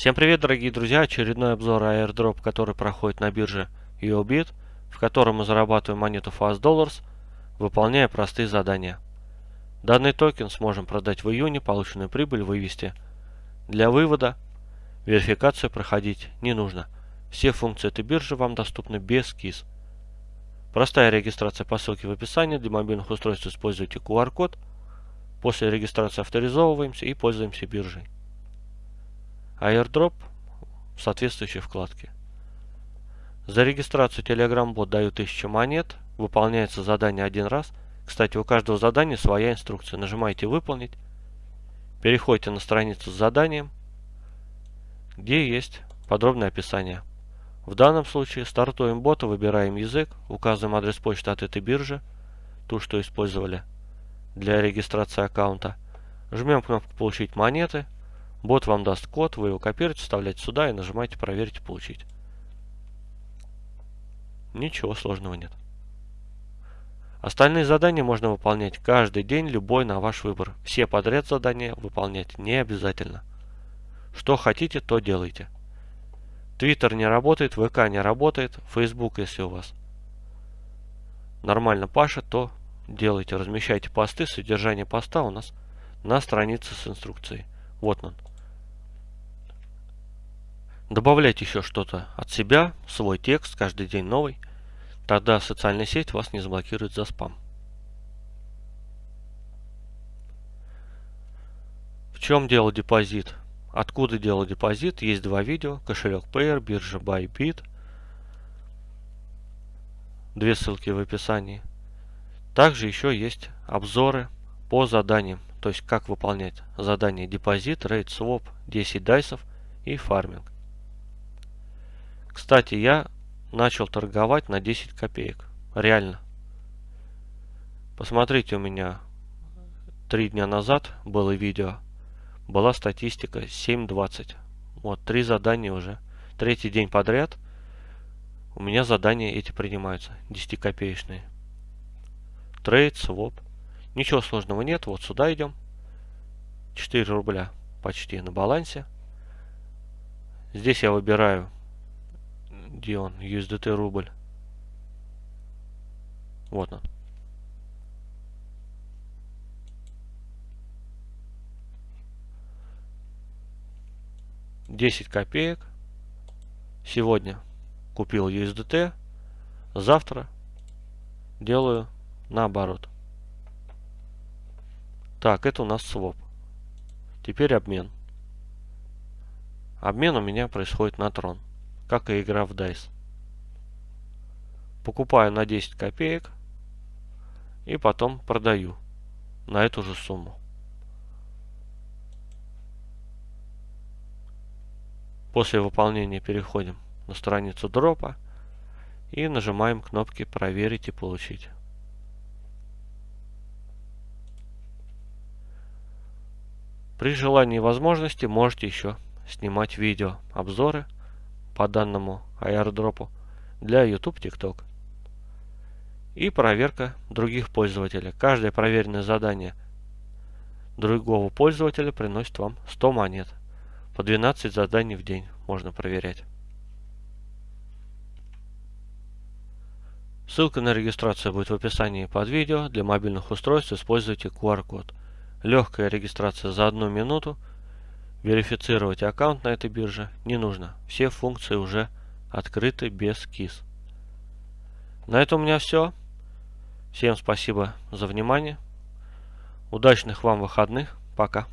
Всем привет, дорогие друзья! Очередной обзор airdrop, который проходит на бирже UOBIT, в котором мы зарабатываем монету Fast Dollars, выполняя простые задания. Данный токен сможем продать в июне, полученную прибыль вывести. Для вывода верификацию проходить не нужно. Все функции этой биржи вам доступны без КИС. Простая регистрация по ссылке в описании. Для мобильных устройств используйте QR-код. После регистрации авторизовываемся и пользуемся биржей airdrop в соответствующей вкладке. За регистрацию Telegram бот дают 1000 монет, выполняется задание один раз. Кстати, у каждого задания своя инструкция. Нажимаете «Выполнить», переходите на страницу с заданием, где есть подробное описание. В данном случае стартуем бота, выбираем язык, указываем адрес почты от этой биржи, ту, что использовали для регистрации аккаунта. Жмем кнопку «Получить монеты», Бот вам даст код, вы его копируете, вставляете сюда и нажимаете «Проверить получить». Ничего сложного нет. Остальные задания можно выполнять каждый день, любой на ваш выбор. Все подряд задания выполнять не обязательно. Что хотите, то делайте. Твиттер не работает, ВК не работает, Фейсбук, если у вас нормально пашет, то делайте, размещайте посты. Содержание поста у нас на странице с инструкцией. Вот он. Добавлять еще что-то от себя, свой текст, каждый день новый. Тогда социальная сеть вас не заблокирует за спам. В чем дело депозит? Откуда дело депозит? Есть два видео. Кошелек Payer, биржа Bybit. Две ссылки в описании. Также еще есть обзоры по заданиям. То есть как выполнять задание депозит, рейд, своп, 10 дайсов и фарминг. Кстати, я начал торговать на 10 копеек. Реально. Посмотрите, у меня три дня назад было видео. Была статистика 7.20. Вот, три задания уже. Третий день подряд у меня задания эти принимаются. 10 копеечные. Трейд, своп. Ничего сложного нет. Вот сюда идем. 4 рубля почти на балансе. Здесь я выбираю где он? USDT рубль. Вот он. Десять копеек. Сегодня купил USDT. Завтра делаю наоборот. Так, это у нас своп. Теперь обмен. Обмен у меня происходит на трон как и игра в DICE. Покупаю на 10 копеек и потом продаю на эту же сумму. После выполнения переходим на страницу дропа и нажимаем кнопки «Проверить и получить». При желании и возможности можете еще снимать видео, обзоры по данному airdropу для YouTube, TikTok. И проверка других пользователей. Каждое проверенное задание другого пользователя приносит вам 100 монет. По 12 заданий в день можно проверять. Ссылка на регистрацию будет в описании под видео. Для мобильных устройств используйте QR-код. Легкая регистрация за одну минуту – Верифицировать аккаунт на этой бирже не нужно. Все функции уже открыты без КИС. На этом у меня все. Всем спасибо за внимание. Удачных вам выходных. Пока.